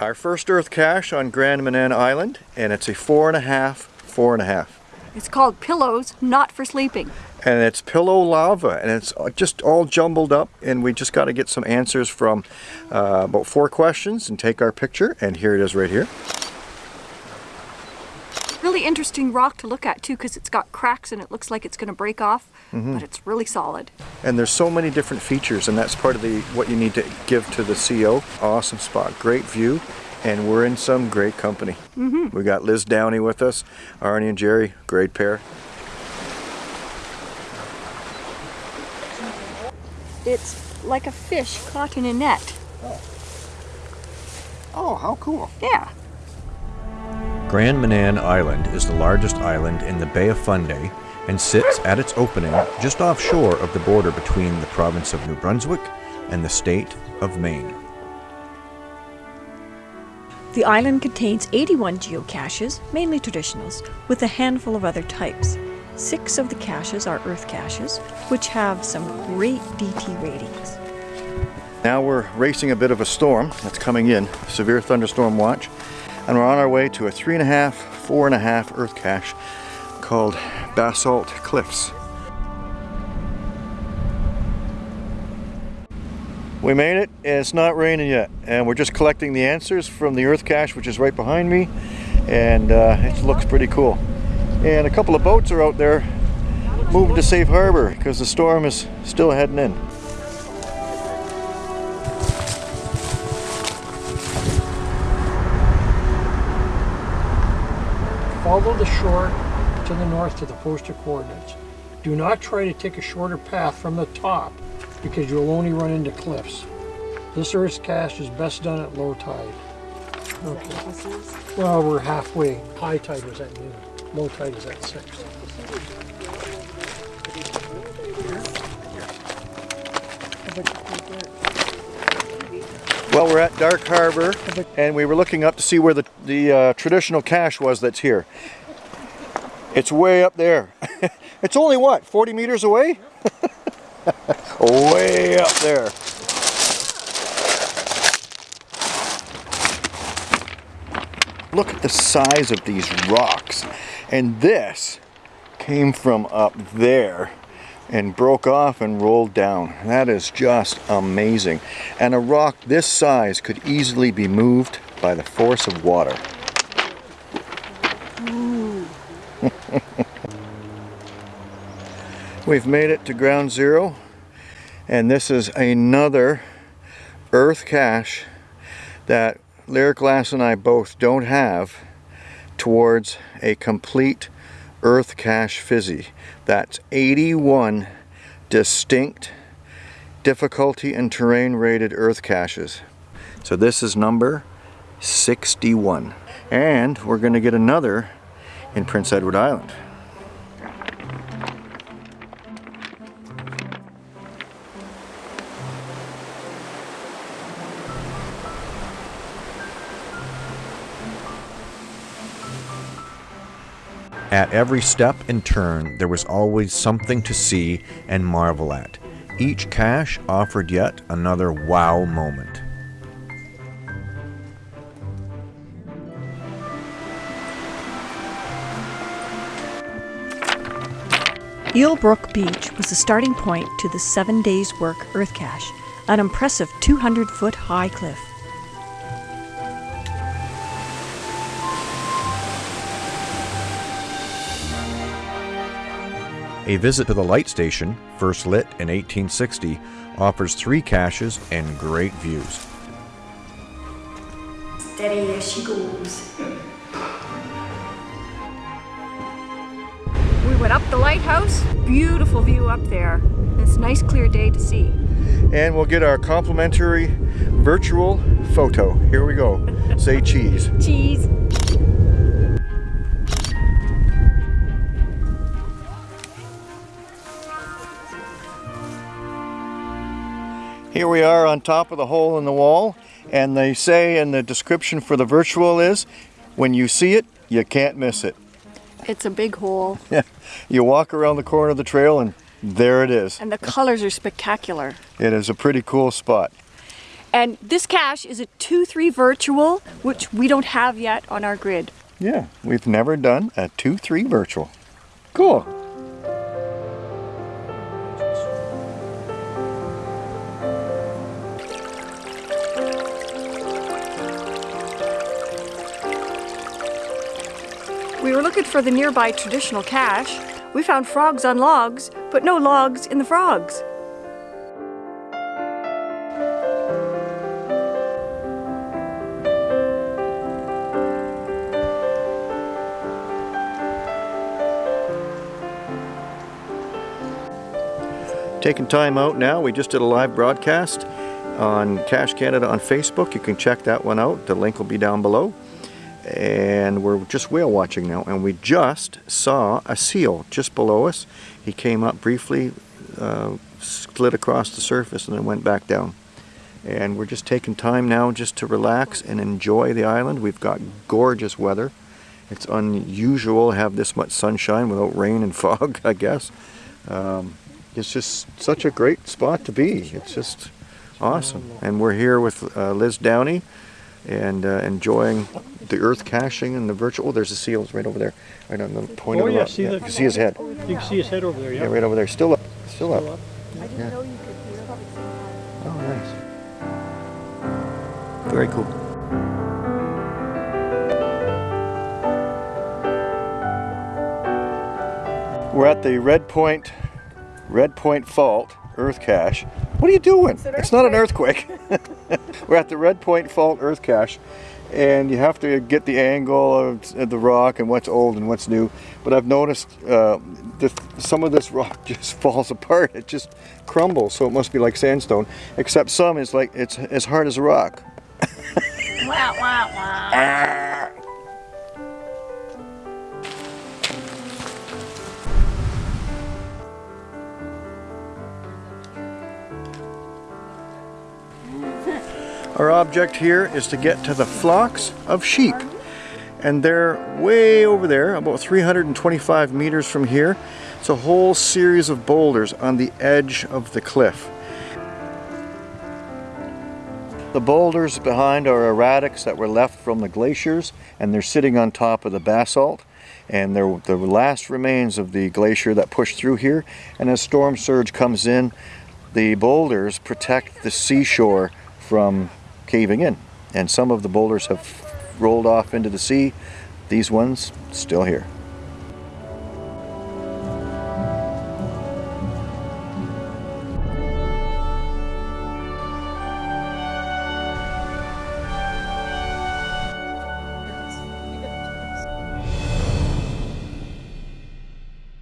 Our first earth cache on Grand Manan Island, and it's a four and a half, four and a half. It's called pillows, not for sleeping. And it's pillow lava, and it's just all jumbled up, and we just got to get some answers from uh, about four questions and take our picture, and here it is right here. Really interesting rock to look at too because it's got cracks and it looks like it's going to break off, mm-hmm. but it's really solid. And there's so many different features, and that's part of the what you need to give to the CO. Awesome spot, great view, and we're in some great company. Mm-hmm. We got Liz Downey with us, Arnie and Jerry, great pair. It's like a fish caught in a net. Oh, how cool. Yeah. Grand Manan Island is the largest island in the Bay of Fundy and sits at its opening just offshore of the border between the province of New Brunswick and the state of Maine. The island contains 81 geocaches, mainly traditionals, with a handful of other types. Six of the caches are earth caches, which have some great DT ratings. Now we're racing a bit of a storm that's coming in, severe thunderstorm watch, and we're on our way to a three and a half, four and a half earth cache called Basalt Cliffs. We made it, and it's not raining yet, and we're just collecting the answers from the earth cache, which is right behind me, and uh, it looks pretty cool. And a couple of boats are out there moving to safe harbor because the storm is still heading in. Follow the shore to the north to the posted coordinates. Do not try to take a shorter path from the top because you'll only run into cliffs. This earth cache is best done at low tide. Okay. Well, we're halfway. High tide was at noon. Low tide is at 6. Well, we're at Dark Harbor, and we were looking up to see where the, the uh, traditional cache was that's here. It's way up there. it's only, what, 40 meters away? way up there. Look at the size of these rocks. And this came from up there and broke off and rolled down. That is just amazing. And a rock this size could easily be moved by the force of water. We've made it to ground zero and this is another earth cache that Lyric Glass and I both don't have towards a complete earth cache fizzy. That's 81 distinct difficulty and terrain rated earth caches. So this is number 61. And we're going to get another in Prince Edward Island. At every step and turn, there was always something to see and marvel at. Each cache offered yet another wow moment. Eel Brook Beach was the starting point to the seven days work earth cache, an impressive 200 foot high cliff. A visit to the light station, first lit in 1860, offers three caches and great views. Steady as she goes. We went up the lighthouse. Beautiful view up there. It's a nice clear day to see. And we'll get our complimentary virtual photo. Here we go. Say cheese. Cheese. Here we are on top of the hole in the wall, and they say in the description for the virtual is, when you see it, you can't miss it. It's a big hole. Yeah. You walk around the corner of the trail and there it is. And the colors are spectacular. It is a pretty cool spot. And this cache is a 2-3 virtual, which we don't have yet on our grid. Yeah, we've never done a 2-3 virtual. Cool. Looking for the nearby traditional cache. We found frogs on logs, but no logs in the frogs. Taking time out now, we just did a live broadcast on Cache Canada on Facebook. You can check that one out. The link will be down below. And we're just whale watching now, and we just saw a seal just below us. He came up briefly, uh, slid across the surface, and then went back down. And we're just taking time now just to relax and enjoy the island. We've got gorgeous weather. It's unusual to have this much sunshine without rain and fog, I guess. Um, it's just such a great spot to be. It's just awesome. And we're here with uh, Liz Downey and uh, enjoying the earth caching and the virtual. Oh, there's the seals right over there, right on the point Oh, of the yeah, rock. see the- you can see his head. You can see his head over there, Yeah, yeah. right over there. Still up. Still up. Still up. Yeah. Oh, nice. Very cool. We're at the Red Point, Red Point Fault Earth Cache. What are you doing? It's, not an earthquake. We're at the Red Point Fault Earth Cache, and you have to get the angle of, the rock and what's old and what's new. But I've noticed uh, that some of this rock just falls apart. It just crumbles, so it must be like sandstone. Except some is like it's as hard as a rock. Our object here is to get to the flocks of sheep. And they're way over there, about 325 meters from here. It's a whole series of boulders on the edge of the cliff. The boulders behind are erratics that were left from the glaciers, and they're sitting on top of the basalt. And they're the last remains of the glacier that pushed through here. And as storm surge comes in, the boulders protect the seashore from caving in. And some of the boulders have rolled off into the sea. These ones still here.